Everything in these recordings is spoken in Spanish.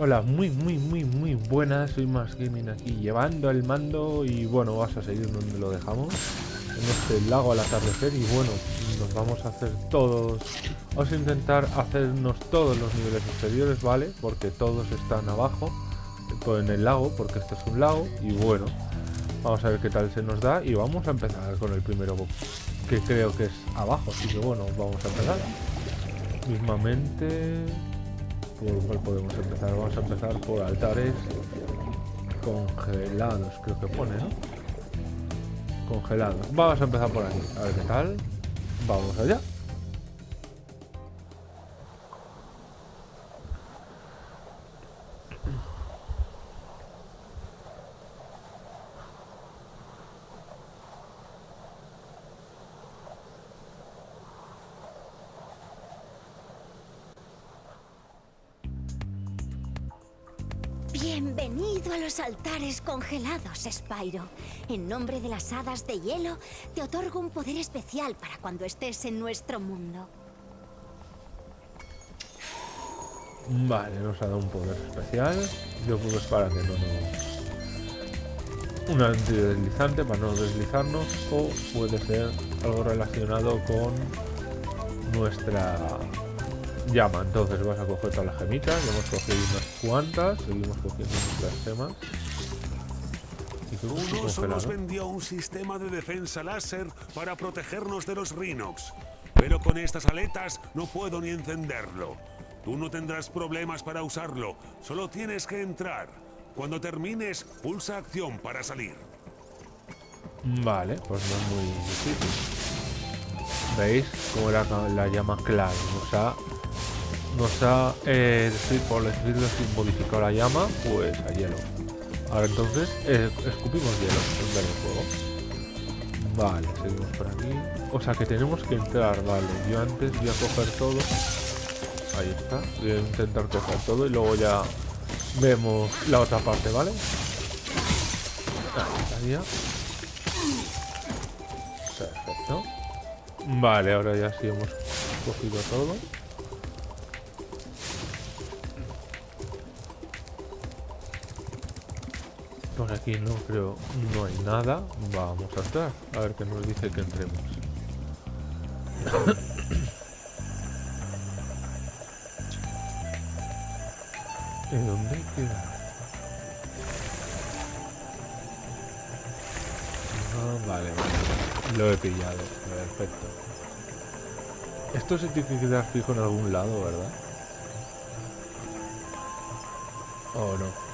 Hola, muy, muy, muy, muy buenas. Soy Más Gaming aquí llevando el mando y bueno, vas a seguir donde lo dejamos. En este lago al atardecer y bueno, nos vamos a hacer todos... Vamos a intentar hacernos todos los niveles inferiores, ¿vale? Porque todos están abajo, en el lago, porque este es un lago y bueno, vamos a ver qué tal se nos da y vamos a empezar con el primero que creo que es abajo, así que bueno, vamos a empezar. Mismamente por cuál podemos empezar. Vamos a empezar por altares congelados, creo que pone, ¿no? Congelados. Vamos a empezar por aquí. A ver qué tal. Vamos allá. Congelados, Spyro. En nombre de las hadas de hielo, te otorgo un poder especial para cuando estés en nuestro mundo. Vale, nos ha dado un poder especial. Yo creo que es para que no nos... Un antideslizante para no deslizarnos o puede ser algo relacionado con nuestra llama. Entonces vas a coger todas las gemitas, ya hemos cogido unas cuantas, seguimos cogiendo nuestras gemas. Uno nos vendió un sistema de defensa láser para protegernos de los Rhinox. Pero con estas aletas no puedo ni encenderlo. Tú no tendrás problemas para usarlo, solo tienes que entrar. Cuando termines, pulsa acción para salir. Vale, pues no es muy difícil. ¿Veis cómo era la llama clave? O sea, nos ha, eh, por decirlo así, modificado la llama, pues a hielo. Ahora entonces, eh, escupimos hielo en. Vale, seguimos por aquí. O sea que tenemos que entrar, vale. Yo antes voy a coger todo. Ahí está. Voy a intentar coger todo y luego ya vemos la otra parte, ¿vale? Ahí estaría. Perfecto. Vale, ahora ya sí hemos cogido todo. Por aquí no creo, no hay nada. Vamos a entrar, a ver qué nos dice que entremos. ¿En dónde queda? Ah, vale, vale. Lo he pillado. Perfecto. Esto se tiene que quedar fijo en algún lado, ¿verdad? ¿O no?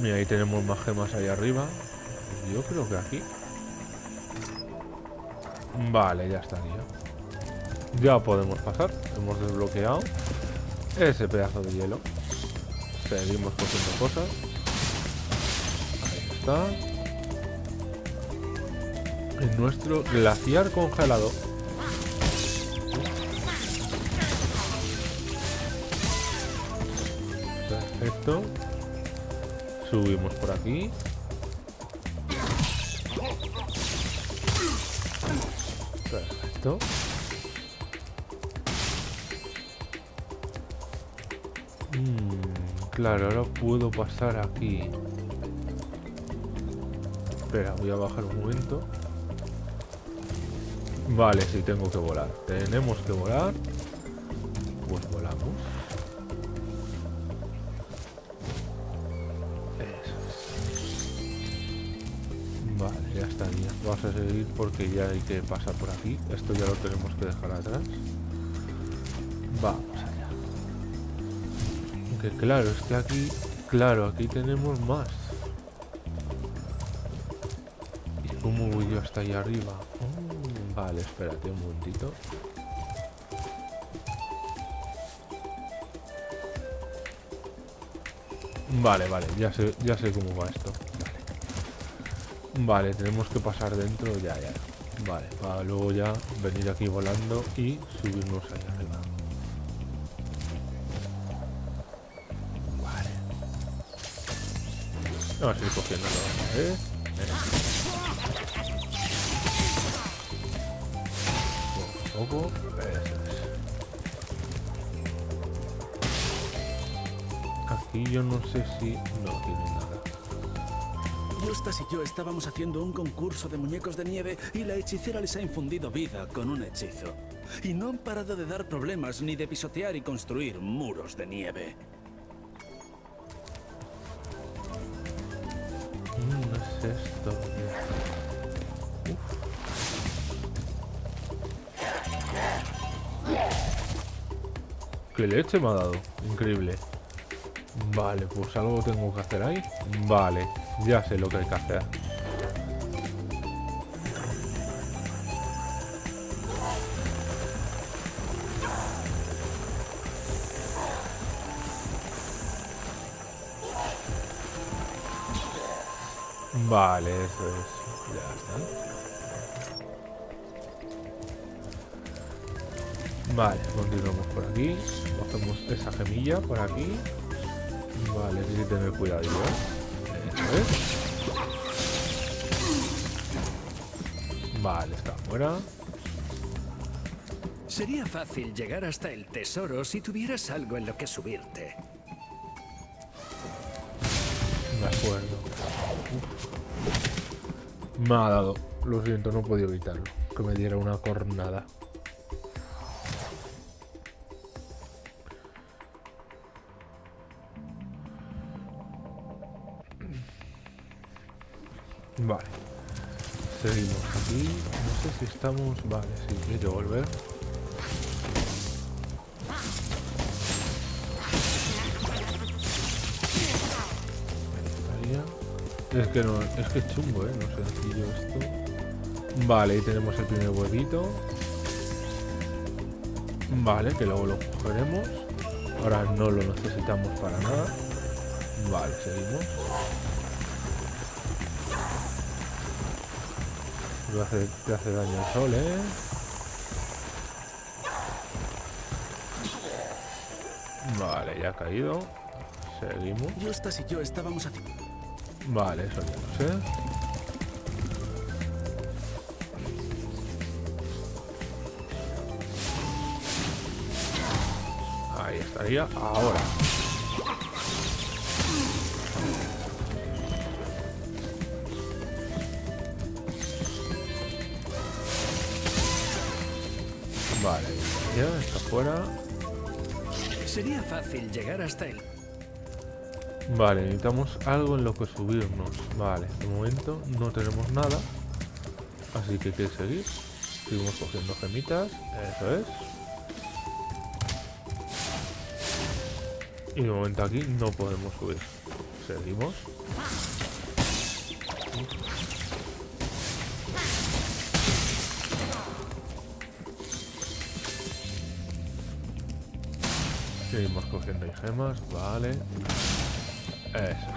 Mira, ahí tenemos más gemas ahí arriba. Yo creo que aquí. Vale, ya estaría. Ya podemos pasar. Hemos desbloqueado ese pedazo de hielo. Seguimos cogiendo cosas. Ahí está. En nuestro glaciar congelado. Subimos por aquí. Perfecto. Mm, claro, ahora puedo pasar aquí. Espera, voy a bajar un momento. Vale, sí, tengo que volar. Tenemos que volar. Pues volamos. Porque ya hay que pasar por aquí. Esto ya lo tenemos que dejar atrás. Vamos allá. Aunque claro, es que aquí... Claro, aquí tenemos más. ¿Y cómo voy yo hasta allá arriba? Mm, vale, espérate un momentito. Vale, vale, ya sé, ya sé cómo va esto. Vale, tenemos que pasar dentro ya, ya. Vale, para luego ya venir aquí volando y subirnos ahí arriba. Vale. Vamos a ir cogiendo todo, ¿eh? ¿eh? Poco poco. Eso. Aquí yo no sé si... No tiene nada. Justas y yo estábamos haciendo un concurso de muñecos de nieve y la hechicera les ha infundido vida con un hechizo. Y no han parado de dar problemas ni de pisotear y construir muros de nieve. Es esto. ¿Qué leche me ha dado? Increíble. Vale, pues algo tengo que hacer ahí. Vale, ya sé lo que hay que hacer. Vale, eso es. Ya está. Vale, continuamos por aquí. Cogemos esa gemilla por aquí. Vale, hay que tener cuidado. ¿eh? Es. Vale, está fuera. Sería fácil llegar hasta el tesoro si tuvieras algo en lo que subirte. De acuerdo. Uf. Me ha dado. Lo siento, no he podido evitarlo. Que me diera una cornada. Vale. Seguimos aquí. No sé si estamos... Vale, sí, hay que volver. Es que no, es que es chungo, eh, no es sencillo esto. Vale, ahí tenemos el primer huevito. Vale, que luego lo cogeremos. Ahora no lo necesitamos para nada. Vale, seguimos. Hace, le hace daño el sol, ¿eh? Vale, ya ha caído. Seguimos. Justas y yo estábamos haciendo... Vale, eso ya lo sé. Ahí estaría. Ahora. Fuera. Sería fácil llegar hasta el... Vale, necesitamos algo en lo que subirnos. Vale, de momento no tenemos nada. Así que hay que seguir. Seguimos cogiendo gemitas. Eso es. Y de momento aquí no podemos subir. Seguimos. Seguimos cogiendo ahí gemas, vale. Eso.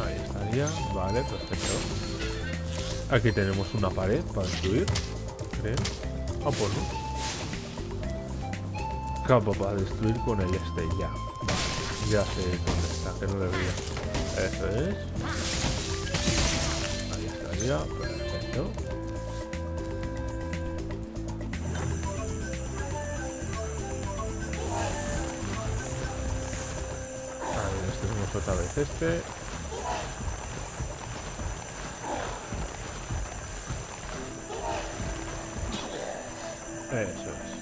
Ahí estaría, vale, perfecto. Aquí tenemos una pared para destruir, creo. Ah, pues no. Campo para destruir con el este, ya. Ya sé dónde está, que no le veía. Eso es. Ahí estaría, perfecto. Otra vez este. Eso es.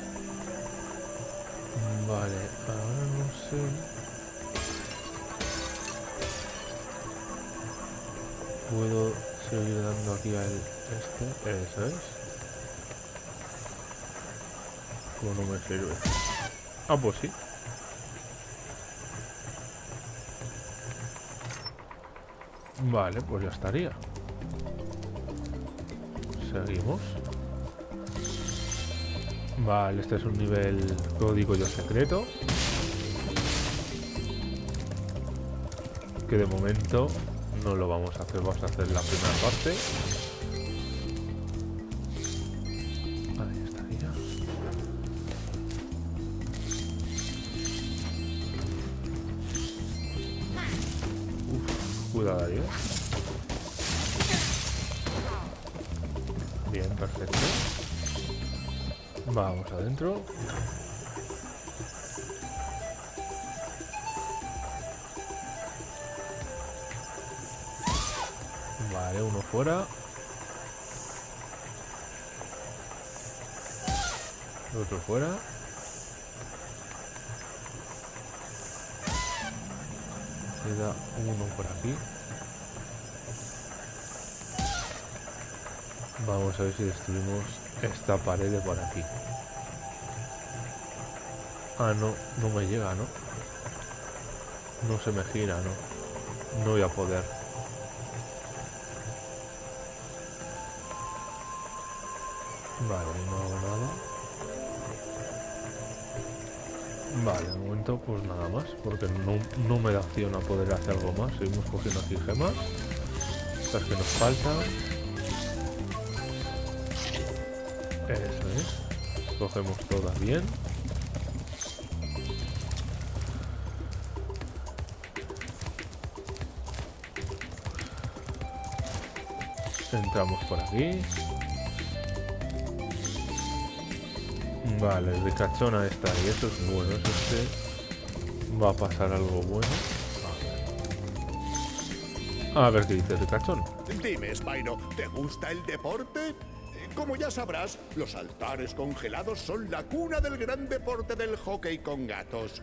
Vale, ahora no sé. Puedo seguir dando aquí al este. Eso es. Como no me sirve. Ah, pues sí. Vale, pues ya estaría. Seguimos. Vale, este es un nivel, código yo, secreto. Que de momento no lo vamos a hacer, vamos a hacer la primera parte. Vale, uno fuera. Otro fuera. Queda uno por aquí. Vamos a ver si destruimos esta pared de por aquí. Ah, no, no me llega, ¿no? No se me gira, ¿no? No voy a poder. Vale, no hago nada. Vale, de momento pues nada más, porque no, no me da opción a poder hacer algo más. Seguimos cogiendo aquí gemas. Estas que nos faltan. Eso es. Cogemos todas bien. Entramos por aquí. Vale, el ricachona está ahí. Eso es bueno. Eso este va a pasar algo bueno. A ver, qué dice el ricachón. Dime, Spyro, ¿te gusta el deporte? Como ya sabrás, los altares congelados son la cuna del gran deporte del hockey con gatos.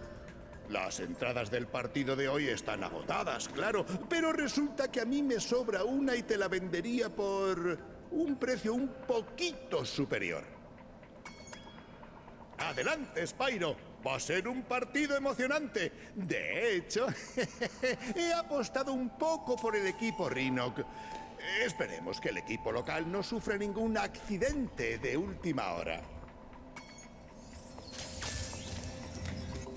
Las entradas del partido de hoy están agotadas, claro, pero resulta que a mí me sobra una y te la vendería por un precio un poquito superior. Adelante, Spyro. Va a ser un partido emocionante. De hecho, he apostado un poco por el equipo Rhinoc. Esperemos que el equipo local no sufra ningún accidente de última hora.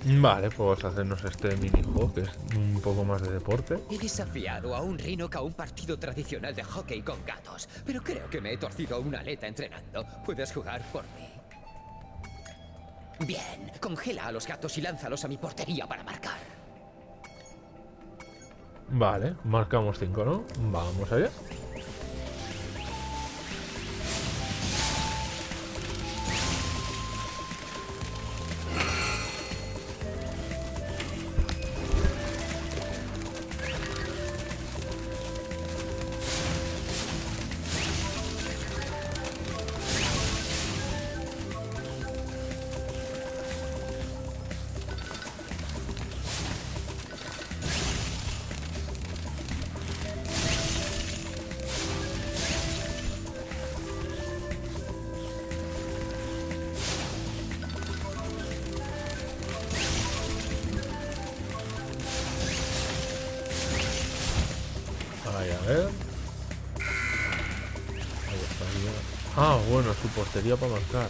Vale, pues hacernos este minijuego que es un poco más de deporte. He desafiado a un Rhinoc a un partido tradicional de hockey con gatos, pero creo que me he torcido una aleta entrenando. Puedes jugar por mí. Bien, congela a los gatos y lánzalos a mi portería para marcar. Vale, marcamos 5, ¿no? Vamos allá. Portería para marcar.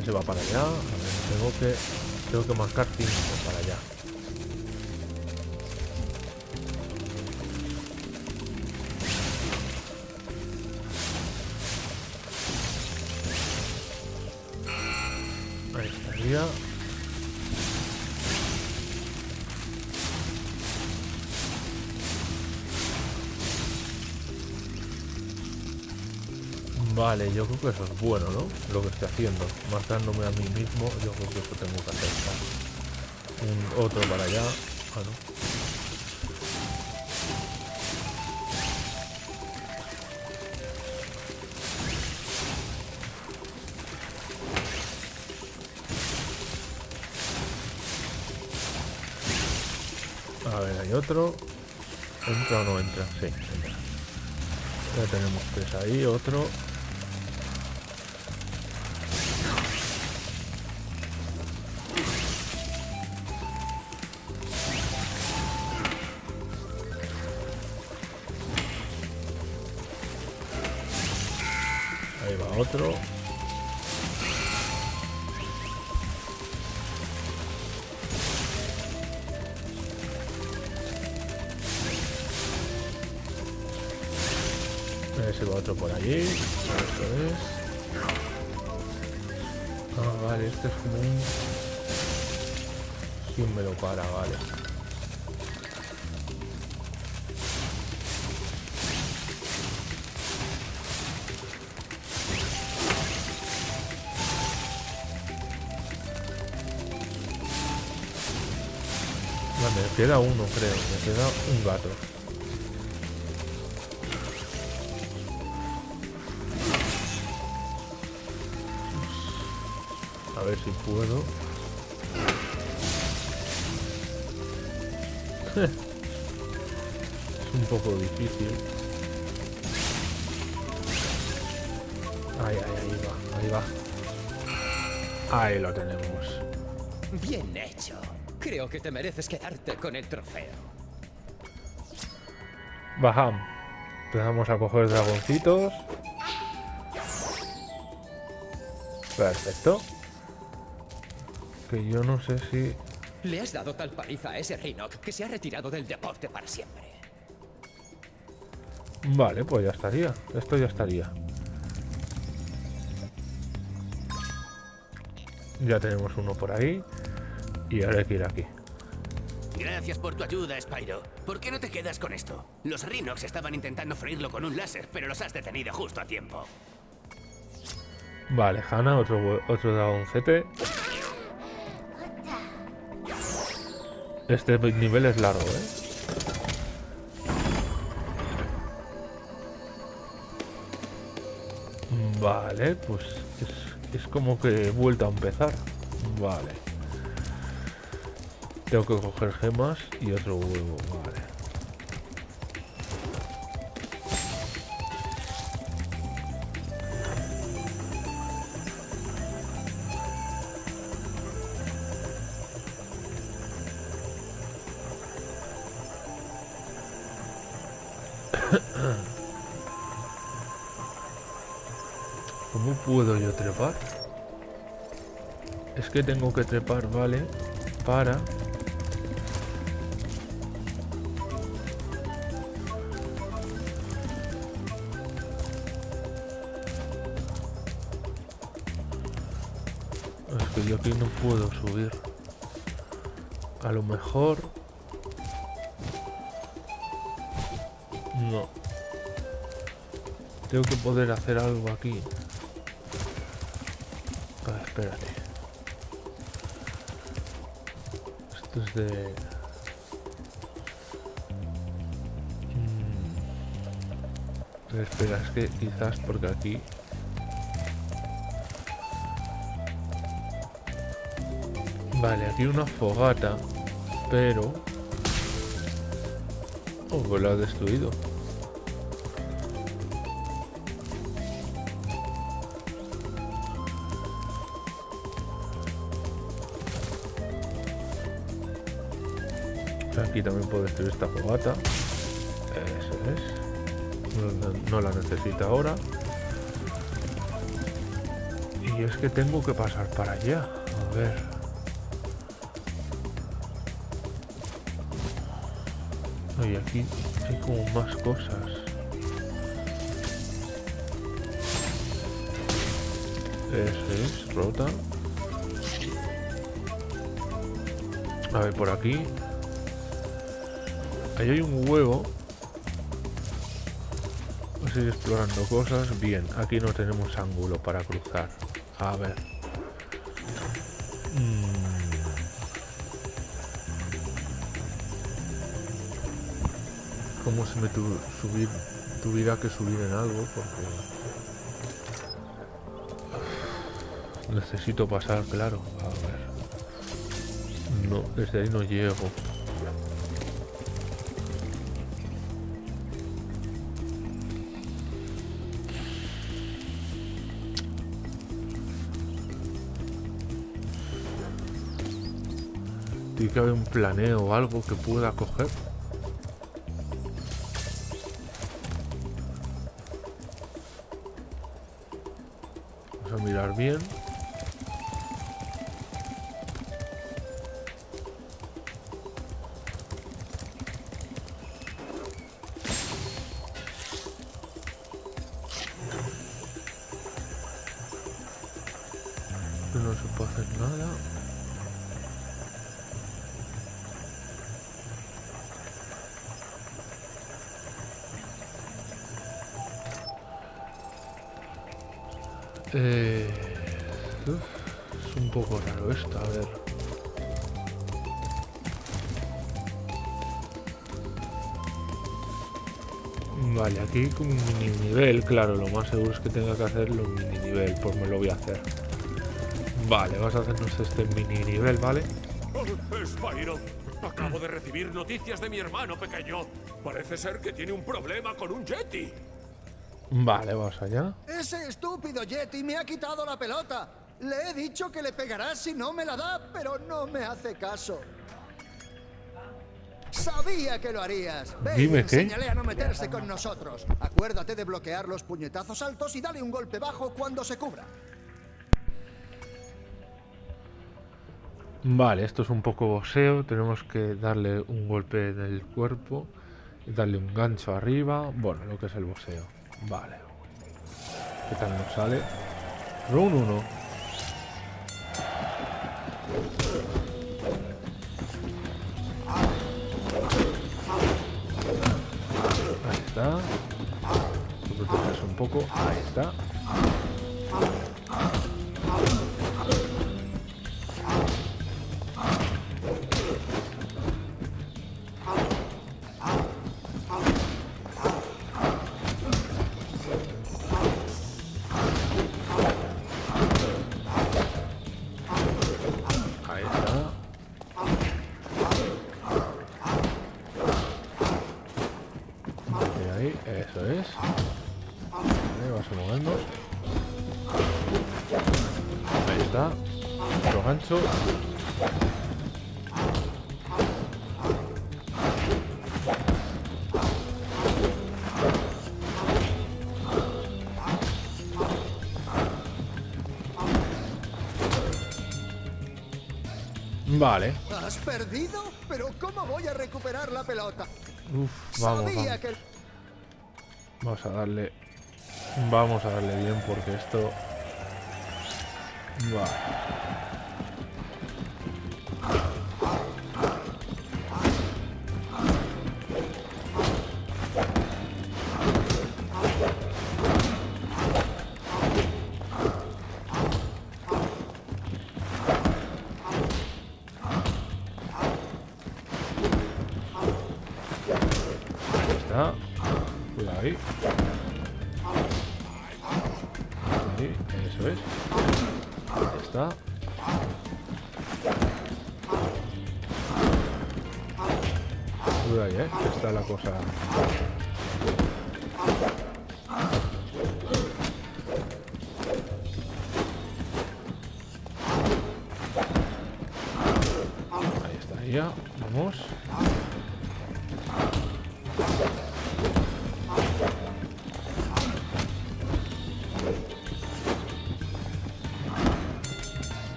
Ese va para allá. Tengo que, tengo que marcar 5 para allá. Vale, yo creo que eso es bueno, ¿no? Lo que estoy haciendo. Marcándome a mí mismo, yo creo que eso tengo que hacer. Un otro para allá. Ah. A ver, hay otro. ¿Entra o no entra? Sí, entra. Ya tenemos tres ahí, otro. Otro. Ese va otro por allí. Eso es. Ah, vale, este es como un... ¿Quién me lo para? Vale. Queda uno, creo. Me queda un gato. A ver si puedo. es un poco difícil. Ahí, ahí, ahí va, ahí va. Ahí lo tenemos. Bien hecho. Creo que te mereces quedarte con el trofeo. Bajam. Empezamos a coger dragoncitos. Perfecto. Que yo no sé si... Le has dado tal paliza a ese Rhinoc que se ha retirado del deporte para siempre. Vale, pues ya estaría. Esto ya estaría. Ya tenemos uno por ahí. Y ahora hay que ir aquí. Gracias por tu ayuda, Spyro. ¿Por qué no te quedas con esto? Los Rhinox estaban intentando freírlo con un láser, pero los has detenido justo a tiempo. Vale, Hanna, otro, otro dragoncete. Este nivel es largo, ¿eh? Vale, pues es, es como que he vuelto a empezar. Vale. Tengo que coger gemas y otro huevo, vale. ¿Cómo puedo yo trepar? Es que tengo que trepar, ¿vale? Para... aquí no puedo subir. A lo mejor... No. Tengo que poder hacer algo aquí. Ah, espérate. Esto es de... Mm. Espera, es que quizás porque aquí... Vale, aquí una fogata, pero... Oh, pues la ha destruido. Aquí también puedo destruir esta fogata. Eso es. No, la necesita ahora. Y es que tengo que pasar para allá. A ver. Oye, aquí hay como más cosas. Eso es, rota. A ver, por aquí. Ahí hay un huevo. Vamos a ir explorando cosas. Bien, aquí no tenemos ángulo para cruzar. A ver. Mm. Como si me tu- subir, tuviera que subir en algo porque... Necesito pasar, claro. A ver. No, desde ahí no llego. Tiene que haber un planeo o algo que pueda coger. Bien. Claro, lo más seguro es que tenga que hacerlo un mini nivel, pues me lo voy a hacer. Vale, vamos a hacernos este mini nivel, ¿vale? Spyro, acabo de recibir noticias de mi hermano pequeño. Parece ser que tiene un problema con un Yeti. Vale, vamos allá. Ese estúpido Yeti me ha quitado la pelota. Le he dicho que le pegará si no me la da, pero no me hace caso. Sabía que lo harías. Ven, Dime qué. a no meterse con nosotros. Acuérdate de bloquear los puñetazos altos y dale un golpe bajo cuando se cubra. Vale, esto es un poco boxeo. Tenemos que darle un golpe en el cuerpo. Y darle un gancho arriba. Bueno, lo que es el boxeo. Vale. ¿Qué tal nos sale? Round 1. Poco. Ahí está. Vale. ¿Has perdido? ¿Pero cómo voy a recuperar la pelota? Uf, vamos, Sabía vamos. que... Vamos a darle. Vamos a darle bien porque esto. Vale.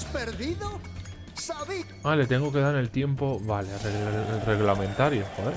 ¿Has perdido? Sabí... Ah, le tengo que dar el tiempo. Vale, el, reglamentario, joder.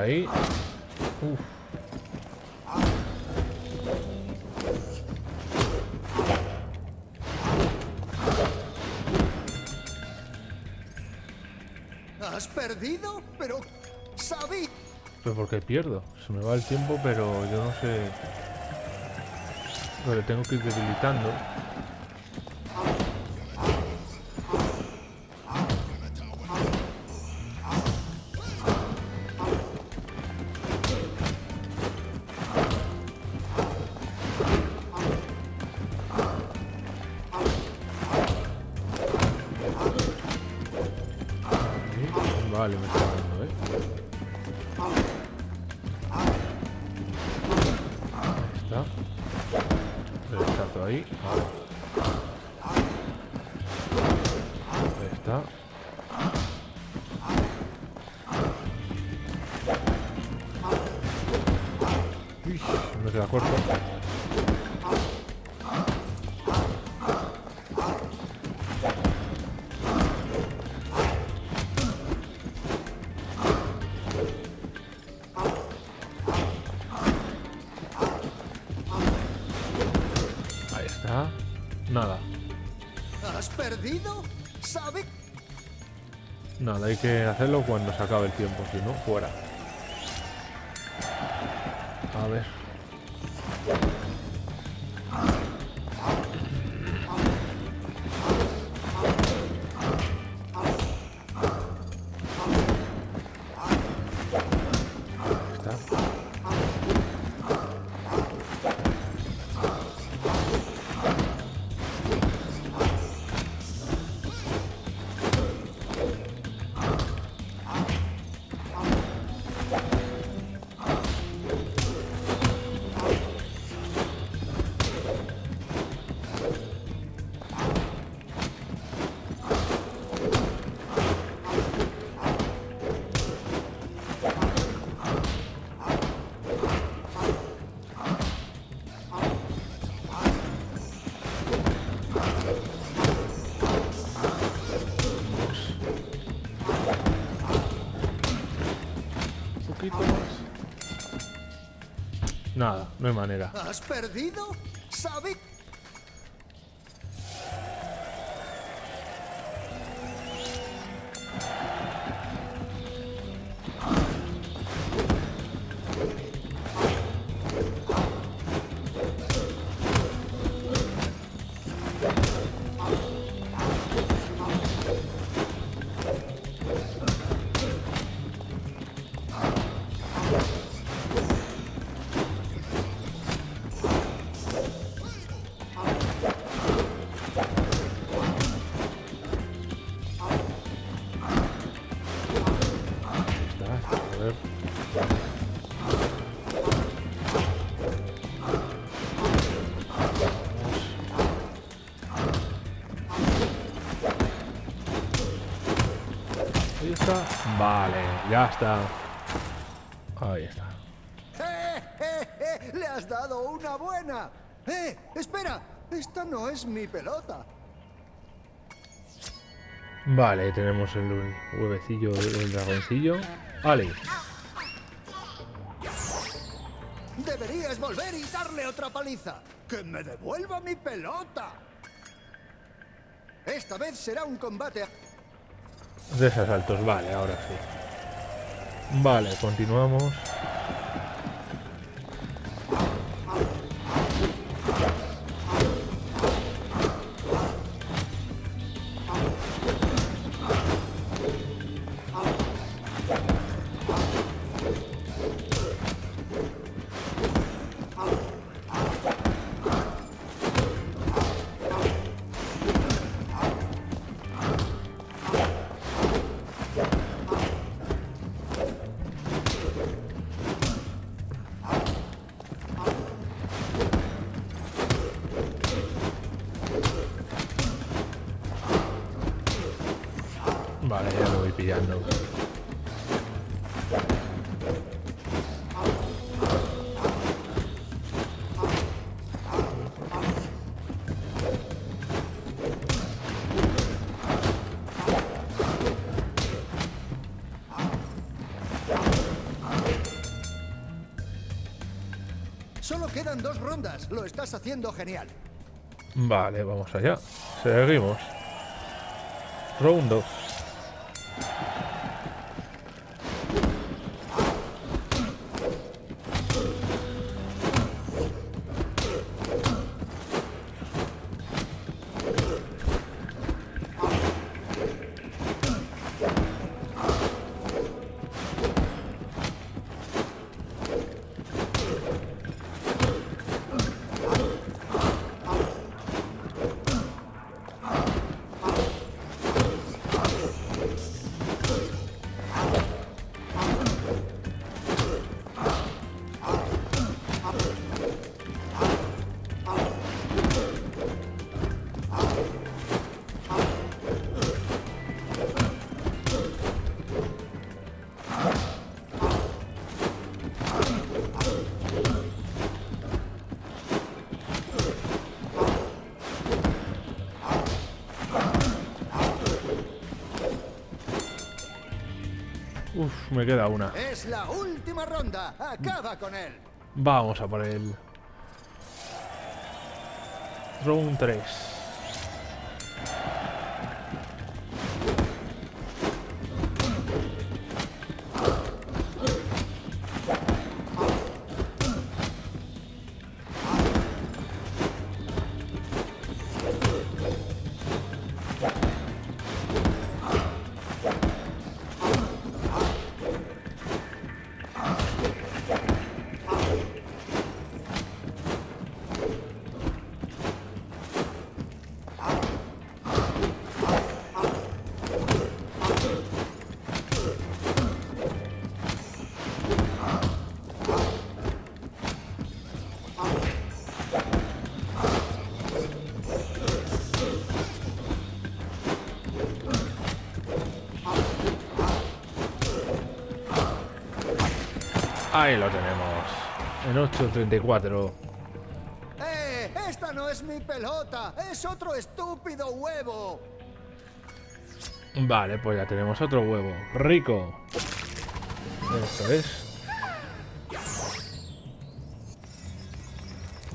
Ahí. Uf. ¿Has perdido? Pero... Sabí... Pero porque pierdo. Se me va el tiempo, pero yo no sé. Pero le tengo que ir debilitando. Nada, hay que hacerlo cuando se acabe el tiempo, si no, fuera. A ver. ¿Has perdido? Vale, ya está. Ahí está. ¡Eh, eh, eh! ¡Le has dado una buena! ¡Eh! ¡Espera! Esta no es mi pelota. Vale, tenemos el huevecillo del dragoncillo. Vale. Deberías volver y darle otra paliza. ¡Que me devuelva mi pelota! Esta vez será un combate. De esos saltos, vale, ahora sí. Vale, continuamos. Rondas. Lo estás haciendo genial. Vale, vamos allá. Seguimos. Round 2. Me queda una. Es la última ronda. Acaba con él. Vamos a por él. Round 3. Ahí lo tenemos. En 8.34. ¡Eh! ¡Esta no es mi pelota! ¡Es otro estúpido huevo! Vale, pues ya tenemos otro huevo. Rico. Eso es.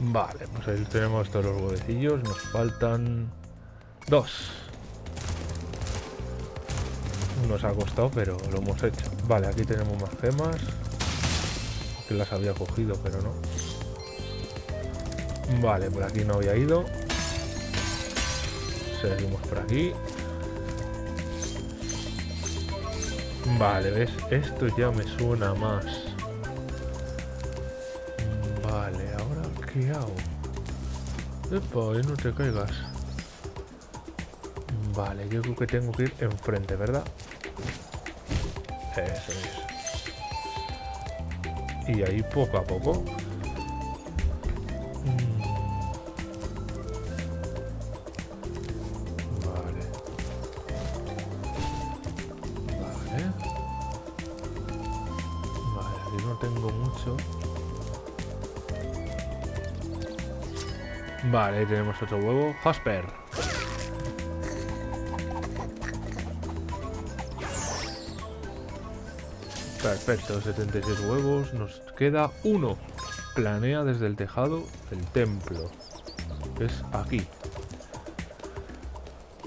Vale, pues ahí tenemos todos los huevecillos. Nos faltan dos. Nos ha costado, pero lo hemos hecho. Vale, aquí tenemos más gemas. Que las había cogido, pero no. Vale, por aquí no había ido. Seguimos por aquí. Vale, ¿ves? Esto ya me suena más. Vale, ¿ahora qué hago? Epa, no te caigas. Vale, yo creo que tengo que ir enfrente, ¿verdad? Eso es. Y ahí poco a poco. Mm. Vale. Ahí tenemos otro huevo. Jasper. Perfecto, 76 huevos. Nos queda uno. Planea desde el tejado del templo. Es aquí.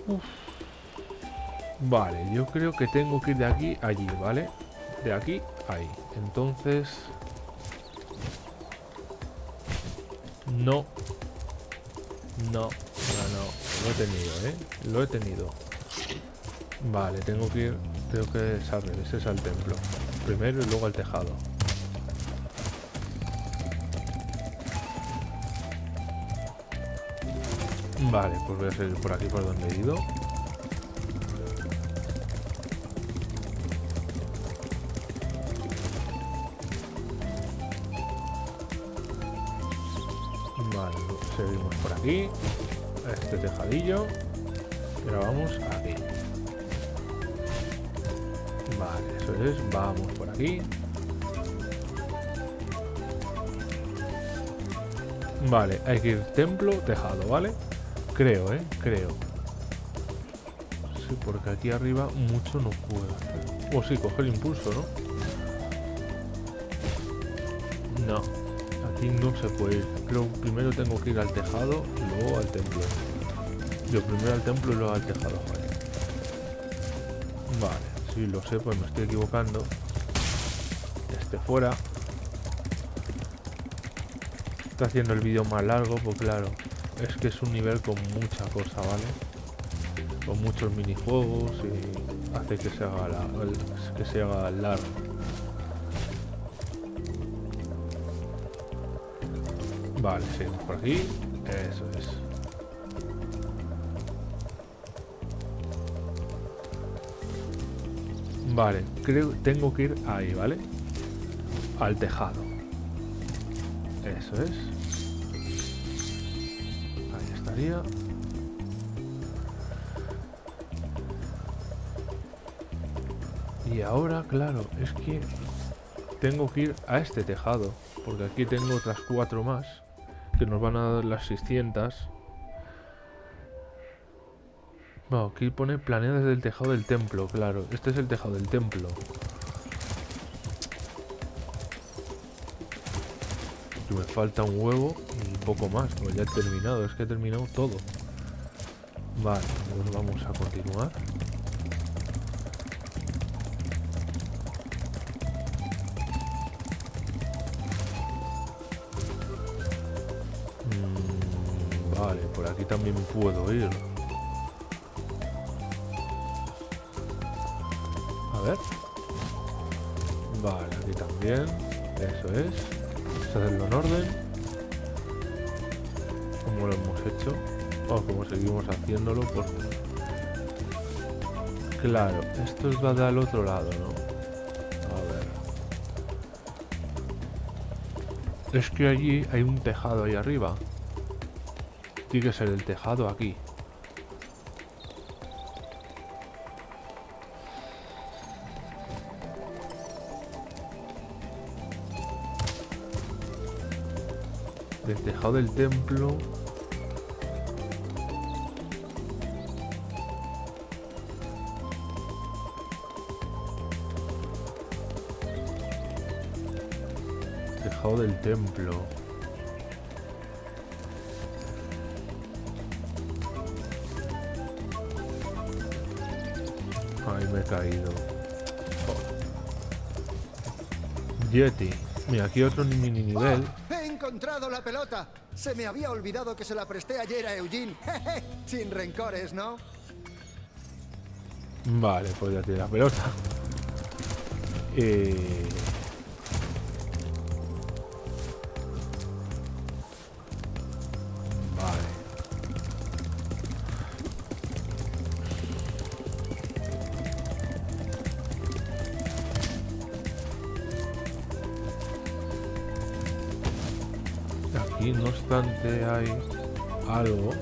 Uf. Vale, yo creo que tengo que ir de aquí a allí, ¿vale? De aquí a ahí. Entonces... No. No, no, no. Lo he tenido, ¿eh? Lo he tenido. Vale, tengo que ir... Tengo que desarrollar. Ese es al templo. Primero y luego al tejado. Vale, pues voy a seguir por aquí por donde he ido. Vale, seguimos por aquí. Este tejadillo. Ahora vamos aquí. Eso es. Vamos por aquí. Vale, hay que ir templo, tejado, ¿vale? Creo, ¿eh? Creo. Sí, porque aquí arriba mucho no puedo. O sí, coger impulso, ¿no? No. Aquí no se puede ir. Creo primero tengo que ir al tejado y luego al templo. Yo primero al templo y luego al tejado, vale. Vale, si lo sé, pues me estoy equivocando. Este fuera. Está haciendo el vídeo más largo, pues claro. Es que es un nivel con mucha cosa, ¿vale? Con muchos minijuegos y hace que se haga, que se haga largo. Vale, seguimos por aquí. Eso es. Vale, creo tengo que ir ahí, ¿vale? Al tejado. Eso es. Ahí estaría. Y ahora, claro, es que tengo que ir a este tejado. Porque aquí tengo otras cuatro más. Que nos van a dar las 600. Bueno, aquí pone planea desde el tejado del templo, claro. Este es el tejado del templo. Me falta un huevo y poco más, pues ya he terminado, es que he terminado todo. Vale, pues vamos a continuar. Mm, vale, por aquí también puedo ir. Vale, aquí también. Eso es. A hacerlo en orden. Como lo hemos hecho. O como seguimos haciéndolo. Porque... Claro, esto es va del otro lado, ¿no? A ver. Es que allí hay un tejado ahí arriba. Tiene que ser el tejado aquí. Del templo. Tejado del templo. Ay, me he caído. Yeti. Mira, aquí otro mini nivel. ¡Oh! ¡He encontrado la pelota! Se me había olvidado que se la presté ayer a Eugene. Sin rencores, ¿no? Vale, pues ya la pelota. Eh... Obstante, hay algo.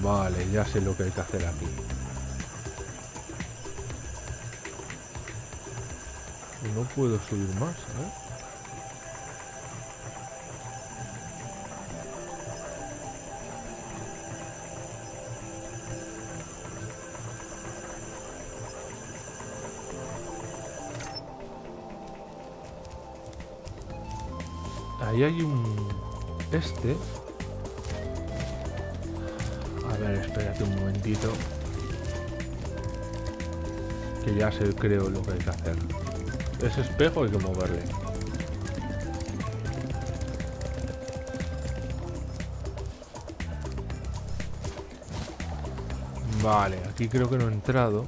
Vale, ya sé lo que hay que hacer aquí. No puedo subir más, ¿eh? Hay un... Este. A ver, espérate un momentito. Que ya sé, creo, lo que hay que hacer. Ese espejo hay que moverle. Vale, aquí creo que no he entrado.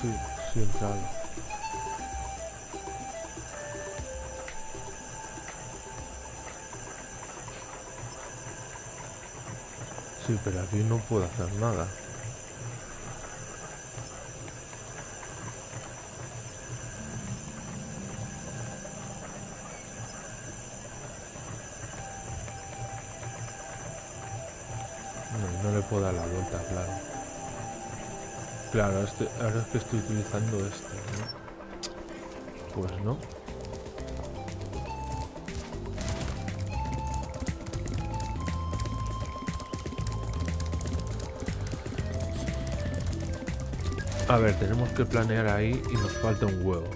Sí, sí he entrado. Sí, pero aquí no puedo hacer nada. No, no le puedo dar la vuelta, claro. Claro, este, ahora es que estoy utilizando este, ¿no? Pues no. A ver, tenemos que planear ahí y nos falta un huevo.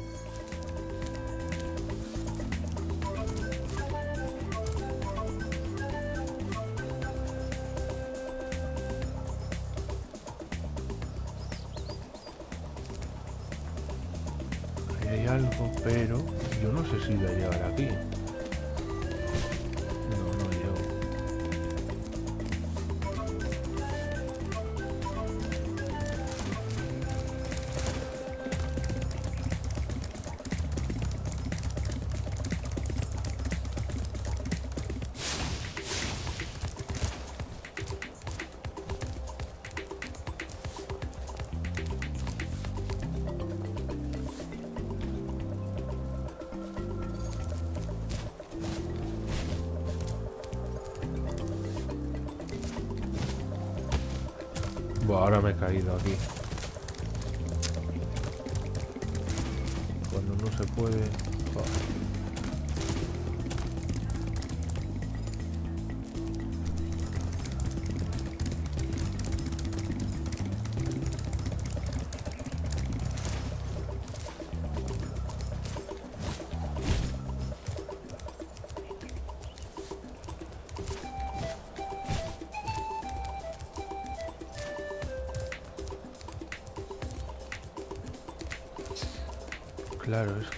Ahora me he caído aquí. Cuando no se puede...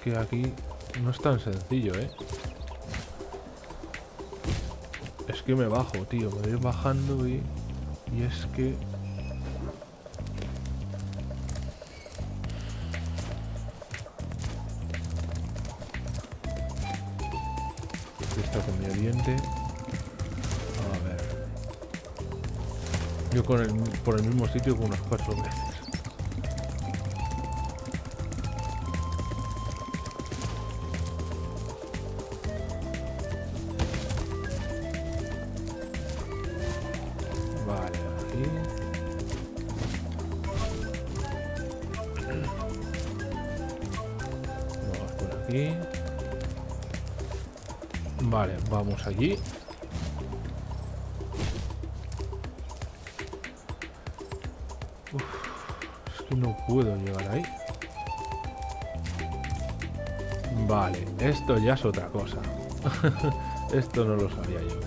que aquí no es tan sencillo, ¿eh? Es que me bajo, tío. Me voy bajando y... Y es que... Está con mi oriente. A ver. Yo con el, por el mismo sitio con unas cuatro veces. Vale, vamos allí. Es que no puedo llegar ahí. Vale, esto ya es otra cosa. esto no lo sabía yo.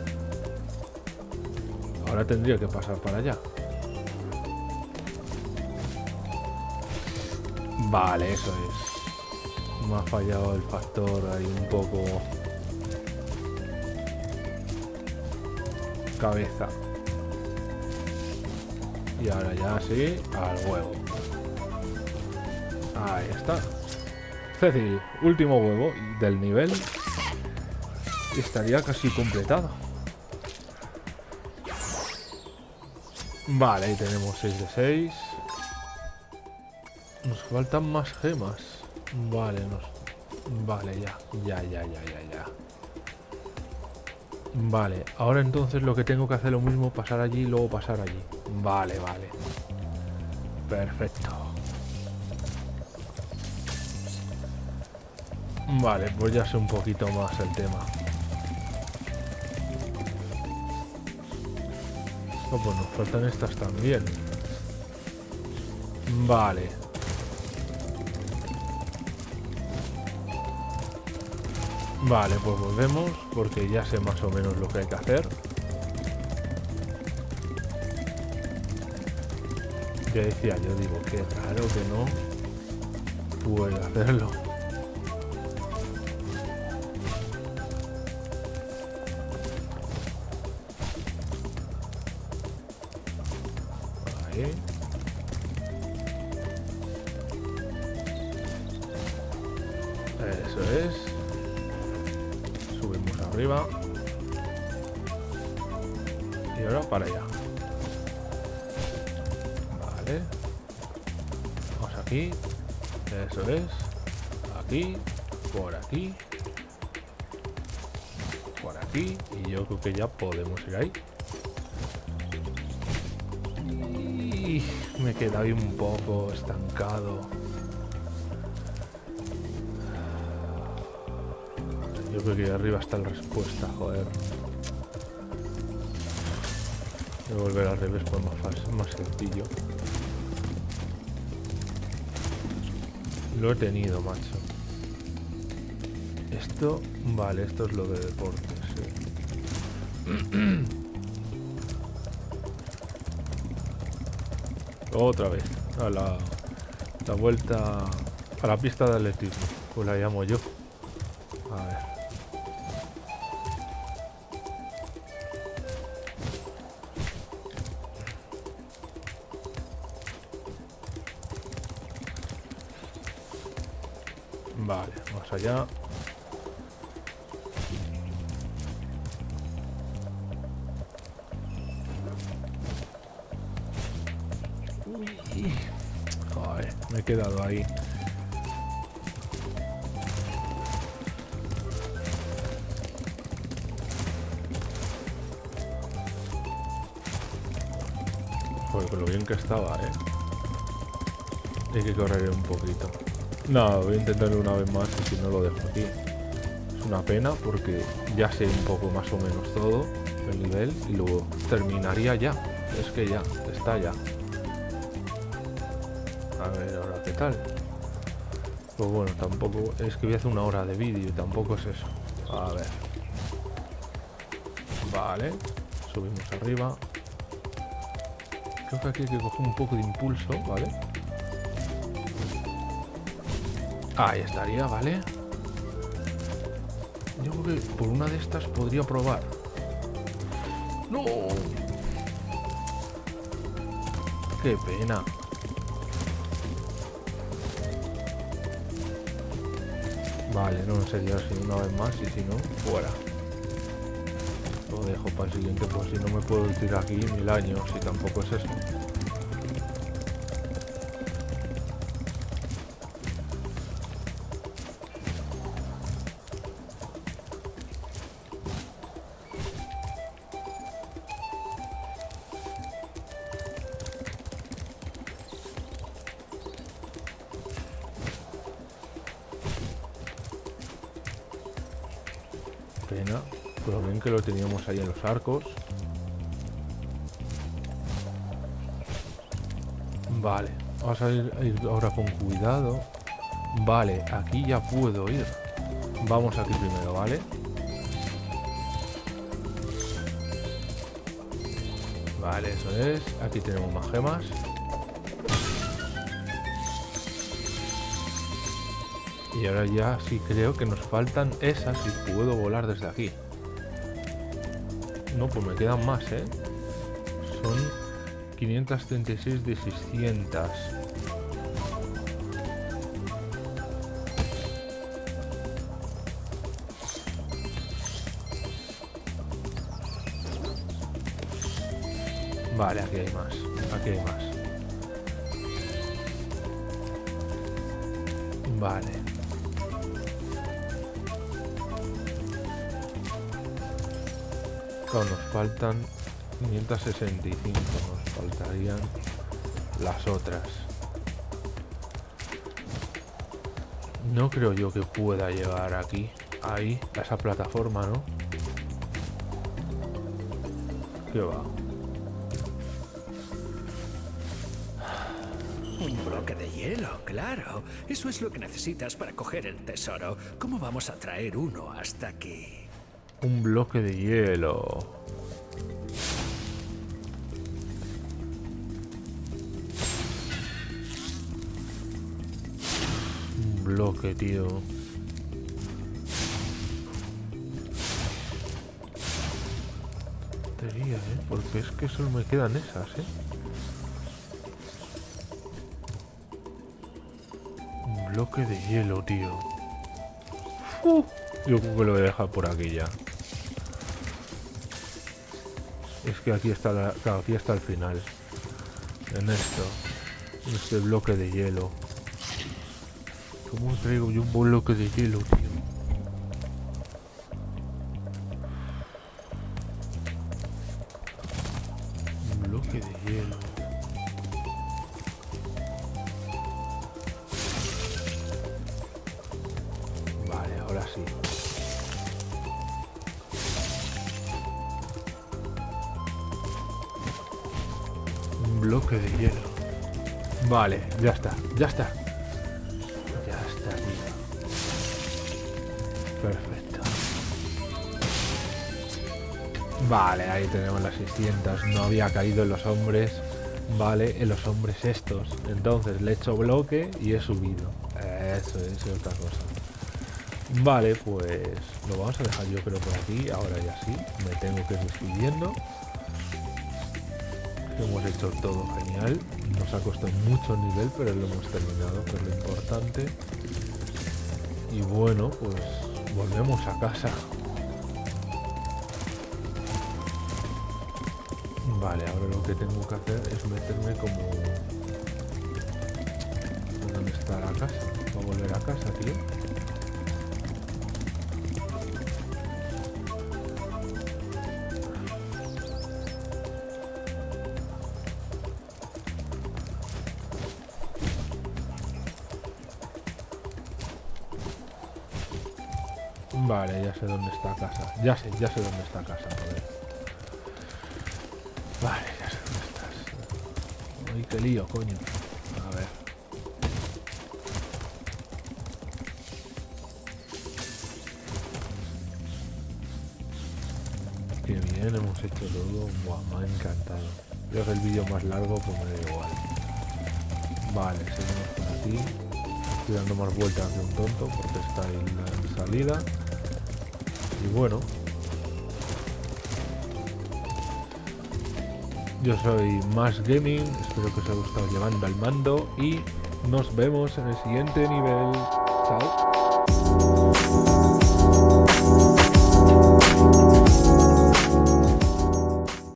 Ahora tendría que pasar para allá. Vale, eso es. Me ha fallado el factor ahí un poco... Cabeza. Y ahora ya sí, al huevo. Ahí está. Cecil, último huevo del nivel. Y estaría casi completado. Vale, ahí tenemos 6 de 6. Nos faltan más gemas. Vale, nos... Vale, ya. Ya, ya, ya, ya, ya. Vale, ahora entonces lo que tengo que hacer lo mismo, pasar allí y luego pasar allí. Vale, vale. Perfecto. Vale, pues ya sé un poquito más el tema. Oh, pues nos faltan estas también. Vale. Vale, pues volvemos porque ya sé más o menos lo que hay que hacer. Ya decía, yo digo, que raro que no puedo hacerlo. Ya podemos ir ahí. Me queda ahí un poco estancado. Yo creo que arriba está la respuesta, joder. Voy a volver al revés pues más, fácil, más sencillo. Lo he tenido, macho. Esto, vale, esto es lo de deportes, sí. Otra vez, a la, la vuelta a la pista de atletismo, pues la llamo yo. A ver. Vale, más allá. Quedado ahí. Joder, lo bien que estaba, eh. Hay que correr un poquito. No, voy a intentarlo una vez más y si no lo dejo aquí. Es una pena porque ya sé un poco más o menos todo el nivel y luego terminaría ya. Es que ya, está ya. Tal. Pues bueno, tampoco... Es que voy a hacer una hora de vídeo tampoco es eso. A ver. Vale. Subimos arriba. Creo que aquí hay que coger un poco de impulso, ¿vale? Ahí estaría, ¿vale? Yo creo que por una de estas podría probar. ¡No! ¡Qué pena! Vale, no sería así una vez más y si no, fuera. Lo dejo para el siguiente, pues si no me puedo tirar aquí mil años y tampoco es eso. Pena, pero ven que lo teníamos ahí en los arcos. Vale, vamos a ir ahora con cuidado. Vale, aquí ya puedo ir. Vamos aquí primero, ¿vale? Vale, eso es. Aquí tenemos más gemas. Y ahora ya sí creo que nos faltan esas y puedo volar desde aquí. No, pues me quedan más, ¿eh? Son 536 de 600. Vale, aquí hay más. Aquí hay más. Vale. Nos faltan 565, nos faltarían las otras. No creo yo que pueda llegar aquí, ahí, a esa plataforma, ¿no? ¿Qué va? Un bloque de hielo, claro. Eso es lo que necesitas para coger el tesoro. ¿Cómo vamos a traer uno hasta aquí? Un bloque de hielo. Un bloque, tío. Tontería, ¿eh? Porque es que solo me quedan esas, ¿eh? Un bloque de hielo, tío. Yo creo que lo voy a dejar por aquí ya. Es que aquí está la, aquí está el final. En esto. En este bloque de hielo. ¿Cómo traigo yo un bloque de hielo, tío? Ya está, ya está. Ya está. Perfecto. Vale, ahí tenemos las 600. No había caído en los hombres. Vale, en los hombres estos. Entonces le he hecho bloque y he subido. Eso es otra cosa. Vale, pues lo vamos a dejar yo creo por aquí. Ahora ya sí, me tengo que ir despidiendo. Hemos hecho todo genial. Nos ha costado mucho nivel, pero lo hemos terminado, que es lo importante. Y bueno, pues volvemos a casa. Vale, ahora lo que tengo que hacer es meterme como... ¿Dónde está la casa? Voy a volver a casa, tío. Sé dónde está casa. Ya sé, ya sé dónde está casa, joder. Vale, ya sé dónde estás. Ay, qué lío, coño. A ver. Qué bien, hemos hecho todo. Buah, me ha encantado. Creo que el vídeo más largo, pues me da igual. Vale, seguimos por aquí. Estoy dando más vueltas que un tonto porque está ahí la salida. Bueno. Yo soy Más Gaming, espero que os haya gustado llevando al mando y nos vemos en el siguiente nivel. Chao.